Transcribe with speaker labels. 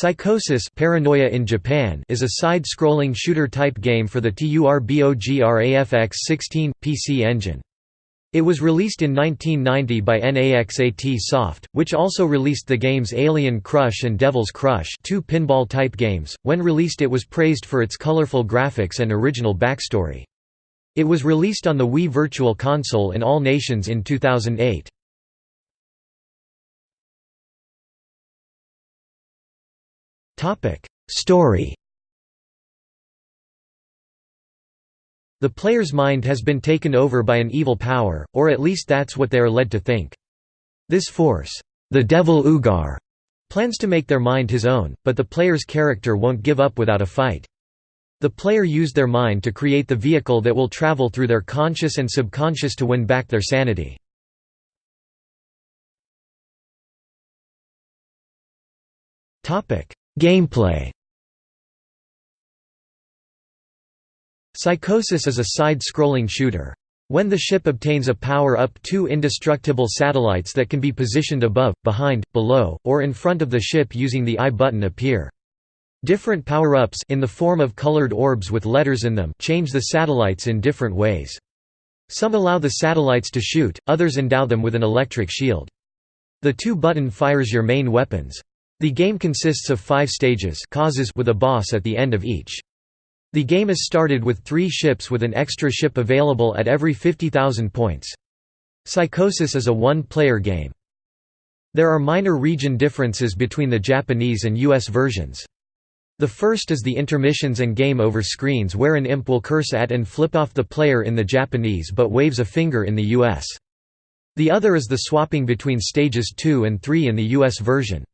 Speaker 1: Psychosis Paranoia in Japan is a side-scrolling shooter-type game for the TURBOGRAFX-16, PC engine. It was released in 1990 by NAXAT Soft, which also released the games Alien Crush and Devil's Crush two pinball-type games. When released it was praised for its colorful graphics and original backstory. It was released on the Wii Virtual Console in all nations in 2008. Story The player's mind has been taken over by an evil power, or at least that's what they are led to think. This force, the Devil Ugar, plans to make their mind his own, but the player's character won't give up without a fight. The player used their mind to create the vehicle that will travel through their conscious and subconscious to win back their sanity. Gameplay Psychosis is a side-scrolling shooter. When the ship obtains a power-up two indestructible satellites that can be positioned above, behind, below, or in front of the ship using the I button appear. Different power-ups in the form of colored orbs with letters in them change the satellites in different ways. Some allow the satellites to shoot, others endow them with an electric shield. The two button fires your main weapons. The game consists of five stages causes with a boss at the end of each. The game is started with three ships with an extra ship available at every 50,000 points. Psychosis is a one-player game. There are minor region differences between the Japanese and US versions. The first is the intermissions and game over screens where an imp will curse at and flip off the player in the Japanese but waves a finger in the US. The other is the swapping between stages 2 and 3 in the US version.